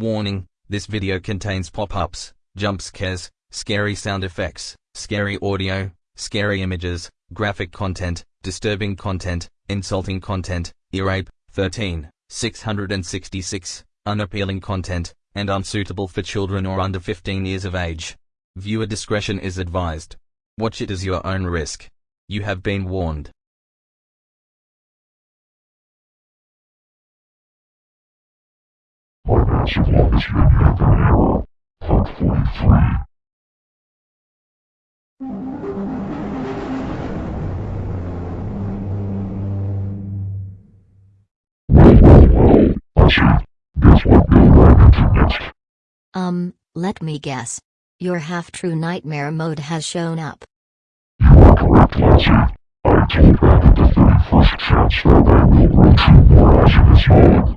Warning, this video contains pop-ups, jump scares, scary sound effects, scary audio, scary images, graphic content, disturbing content, insulting content, ear-rape, 13, 666, unappealing content, and unsuitable for children or under 15 years of age. Viewer discretion is advised. Watch it as your own risk. You have been warned. Financial Longest Menu Error, Part 43. Well, well, well, I. Guess what ran into next? Um, let me guess. Your half-true nightmare mode has shown up. You are correct, Lassie. I told Rabbit the 31st chance that I will two more eyes in his mode.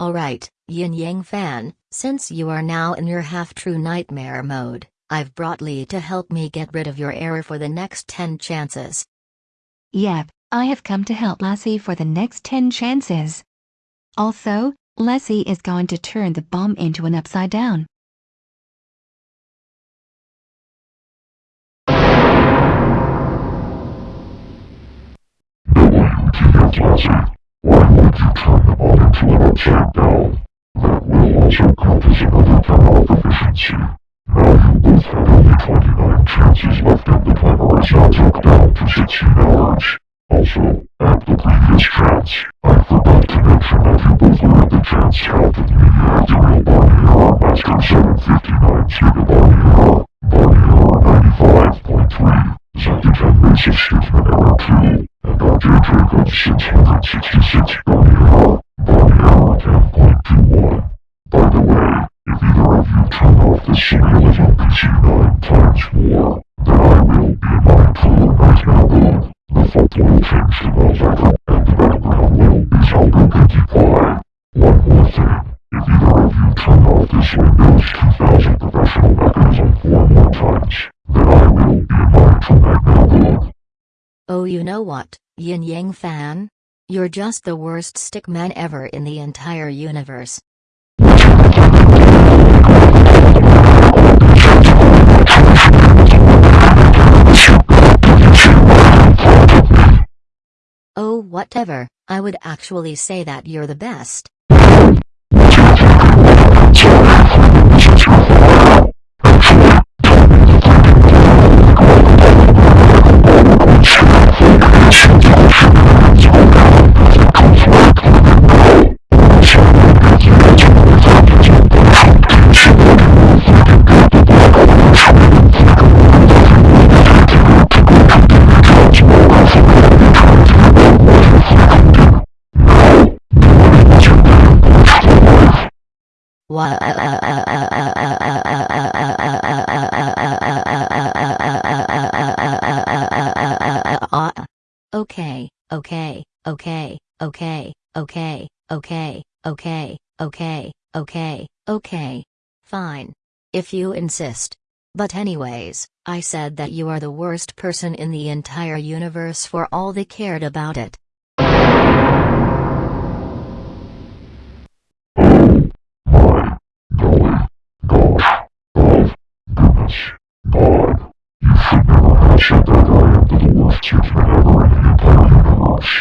Alright, Yin Yang fan, since you are now in your half-true nightmare mode, I've brought Lee to help me get rid of your error for the next 10 chances. Yep, I have come to help Lassie for the next 10 chances. Also, Lassie is going to turn the bomb into an upside down. WTF Lassie, why would you turn the bomb into upside down? That will also count as another power deficiency. Now you both have only 29 chances left and the timer is now took down to 16 hours. Also, at the previous chance, I forgot to mention that you both in the chance count at the real Barney Error Master 759 Giga Barney Error, Barney Error 95.3, Zygogen Massive Stiffman Error 2, and RJ Jacobs 666 Barney Error, Barney Error 10.21. By the way, if either of you turn off the signal of NPC 9 times more, then I will be mindful right now. The font will change to Malvern and the background will be Zelda Pinkie Pie. One more thing, if either of you turn off this Windows 2000 professional mechanism four more times, then I will be mindful right now mode. Oh you know what, Yin Yang fan? You're just the worst stickman ever in the entire universe. Oh whatever, I would actually say that you're the best. Okay, okay, okay, okay, okay, okay, okay, okay, okay, okay. Fine. If you insist. But anyways, I said that you are the worst person in the entire universe for all they cared about it. Goodness, God. You should never said that I am the worst human ever in the entire universe.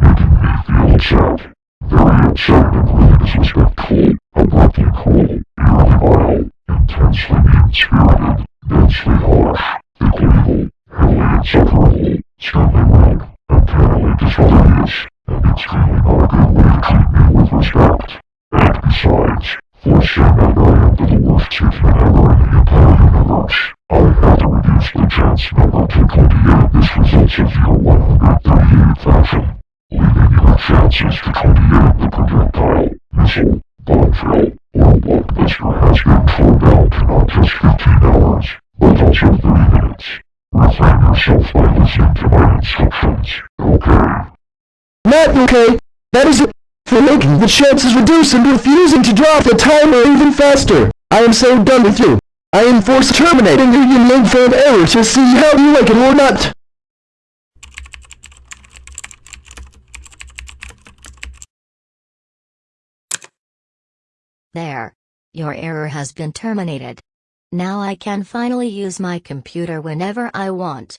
Making me feel sad. Very upset and really disrespectful, abruptly cold, eerily vile, intensely mean-spirited, densely harsh, thickly evil, heavily insufferable, sternly rude, uncannily discourteous, and extremely not a good way to treat me with respect. And besides, for saying I am the worst human ever in the entire universe, I had to reduce the chance number to 28. This results in your 138 fashion, leaving your chances to 28 the projectile, missile, bombshell, or transistor has been slowed down to not just 15 hours, but also 30 minutes. Refrain yourself by listening to my instructions, okay? Not okay. That is it. For making the chances reduce and refusing to drop the timer even faster. I am so done with you. I enforce terminating your yin yang fan error to see how you like it or not. There. Your error has been terminated. Now I can finally use my computer whenever I want.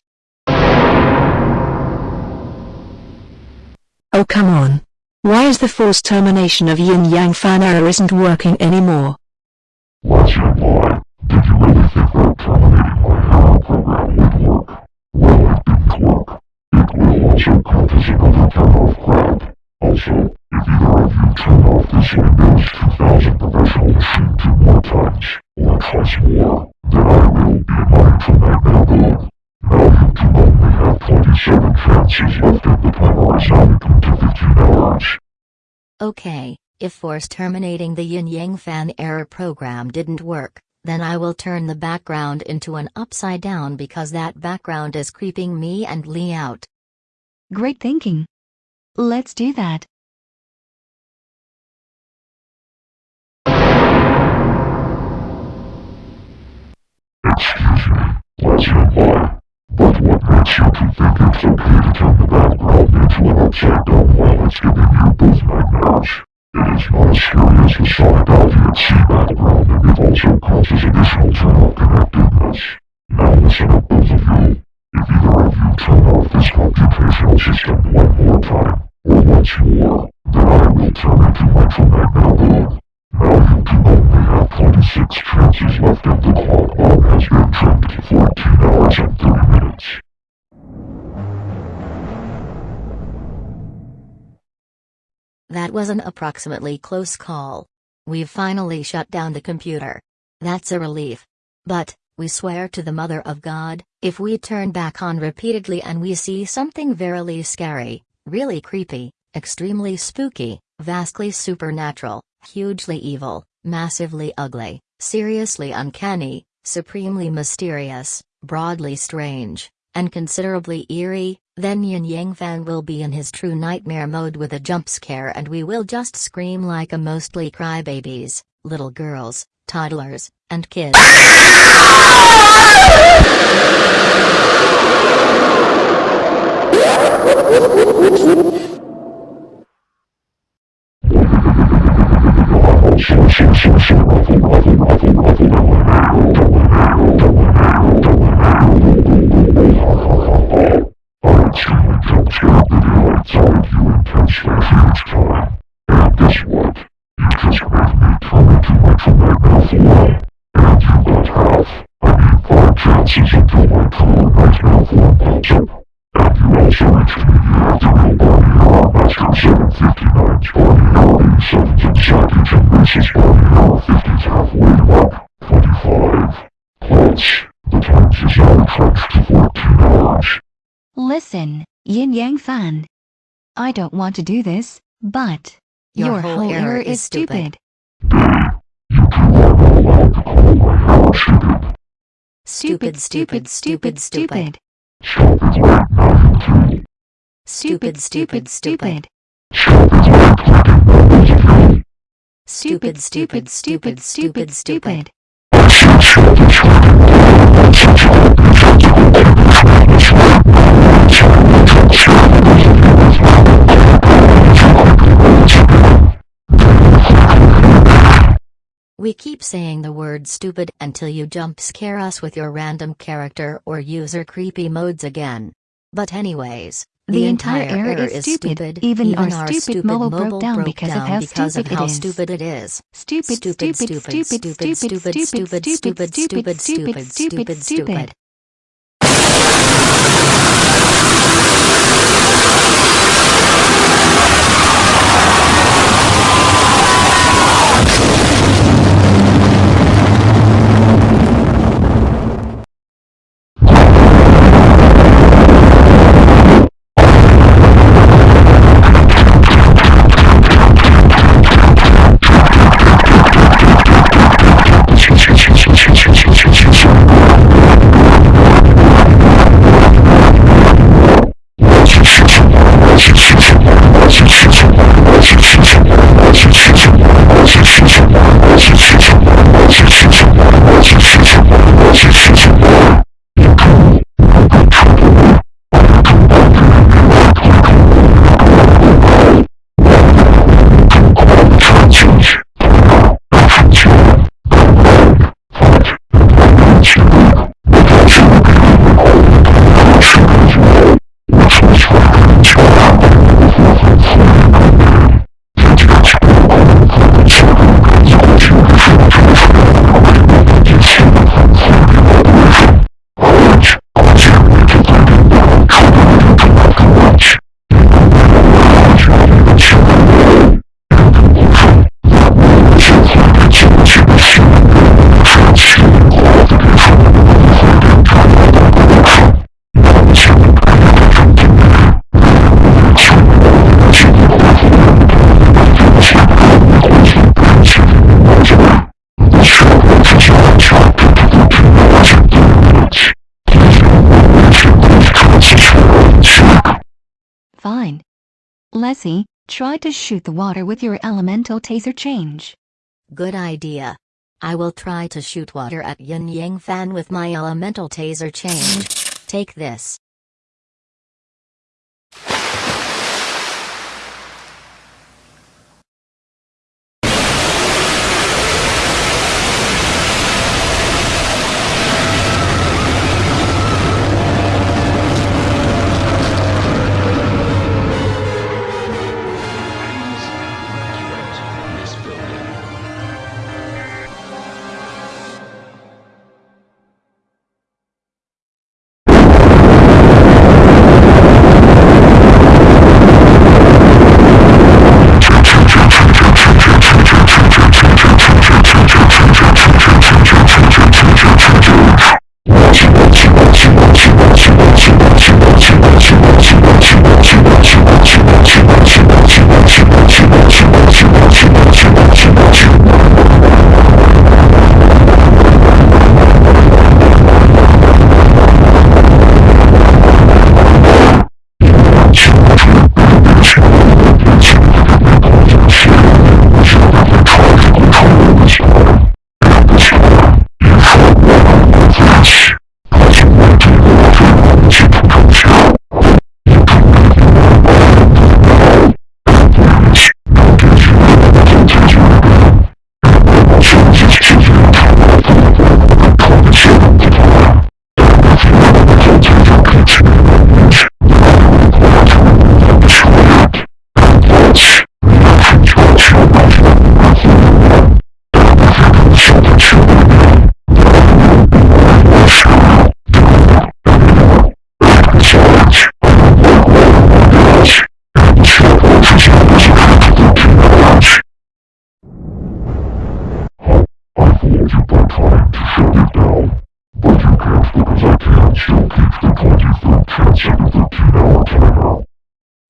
Oh come on. Why is the forced termination of Yin Yang fan error isn't working anymore? Let's hear why. Did you really think that terminating my error program would work? Well, it didn't work. It will also cause another turn-off crap. Also, if either of you turn off this Windows 2000 professional machine two more times, or twice more, then I will be mine from that neighborhood. 7 the power is to 15 hours. Okay, if force terminating the yin-yang fan error program didn't work, then I will turn the background into an upside down because that background is creeping me and Lee out. Great thinking. Let's do that. Excuse me, let's but what makes you two think it's okay to turn the background into an upside down while it's giving you both nightmares? It is not as scary as the Sonic Alpha C background and it also causes additional turn-off connectedness. Now listen up both of you. If either of you turn off this computational system one more time, or once more, then I will turn into Electromagnet mode. Now you can only have 26 chances left and the clock bomb has been trimmed to 14 hours and 30 minutes. That was an approximately close call. We've finally shut down the computer. That's a relief. But, we swear to the Mother of God, if we turn back on repeatedly and we see something verily scary, really creepy, extremely spooky, vastly supernatural, hugely evil, massively ugly, seriously uncanny, supremely mysterious, broadly strange, and considerably eerie, then Yin Yang Fan will be in his true nightmare mode with a jump scare and we will just scream like a mostly crybabies, little girls, toddlers, and kids. I'm extremely jump scared that it outside you intensely huge time. And guess what? You just made me turn into Electromagnet 4. And you got half, I mean five chances until my true nightmare form pops up. And you also reached me here through Barney Error Master 759's Barney Error 7s and Sackage and Mrs. Barney Error 50's halfway up, 25. Plus, the times is now stretched to 14 hours. Listen, Yin Yang Fan. I don't want to do this, but Your whole error is stupid. Stupid, stupid, stupid, stupid. Stupid, stupid, stupid. Stupid, stupid, stupid, stupid, stupid. We keep saying the word stupid until you jump scare us with your random character or user creepy modes again. But anyways, The entire error is stupid. Even our stupid mobile broke down because of how because of stupid it how is. stupid it is. Stupid, stupid, stupid, stupid, stupid, stupid, stupid, stupid, stupid, stupid, stupid, stupid. Fine. Leslie, try to shoot the water with your elemental taser change. Good idea. I will try to shoot water at Yin Yang Fan with my elemental taser change. Take this.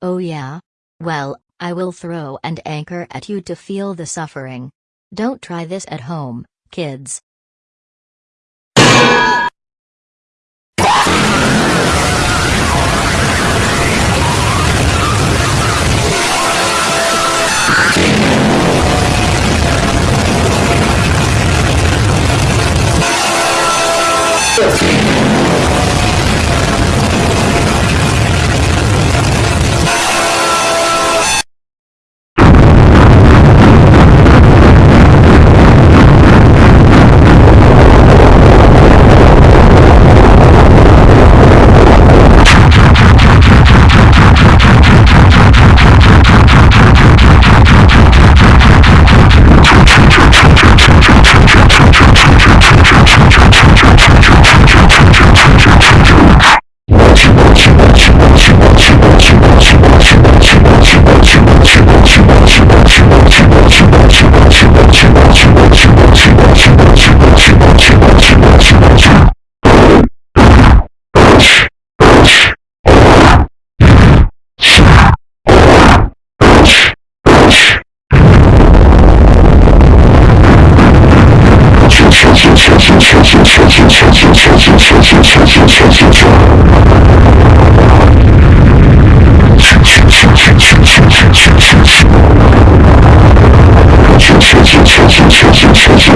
Oh yeah? Well, I will throw an anchor at you to feel the suffering. Don't try this at home, kids.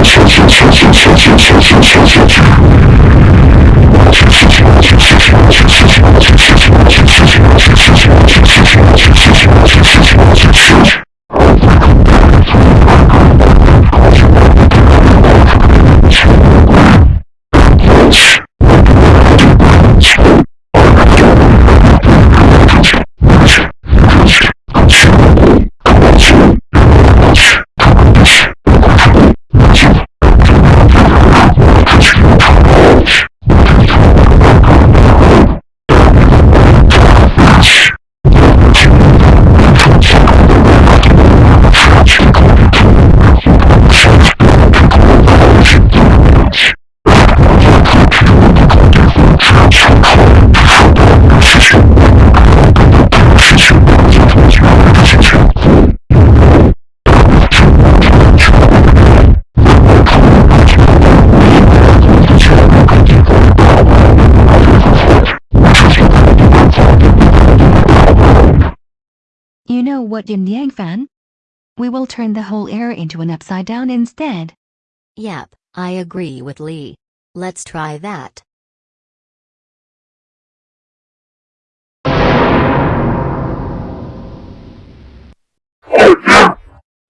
Shoot. What yin yang fan? We will turn the whole air into an upside down instead. Yep, I agree with Lee. Let's try that.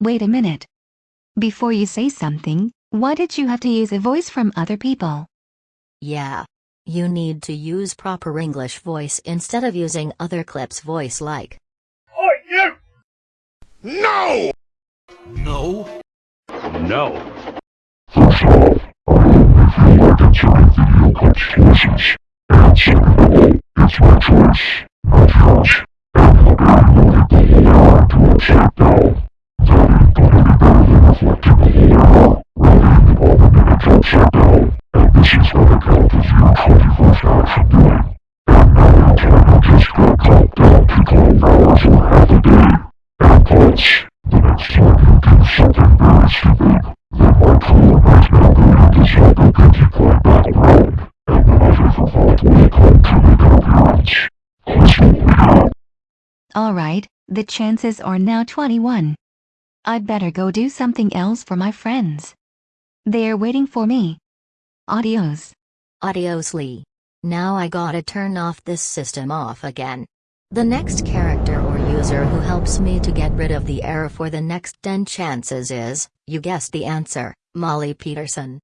Wait a minute. Before you say something, why did you have to use a voice from other people? Yeah. You need to use proper English voice instead of using other clips voice like. No! No. No. First off, I don't really feel like entering video clips voices. And second of all, it's my choice, not yours. And look at you wanted the whole air to upside down. That ain't gonna be better than reflecting the whole air, rolling all the minutes upside down. And Alright, the chances are now 21. I'd better go do something else for my friends. They're waiting for me. Adios. Adios Lee. Now I gotta turn off this system off again. The next character or user who helps me to get rid of the error for the next 10 chances is, you guessed the answer, Molly Peterson.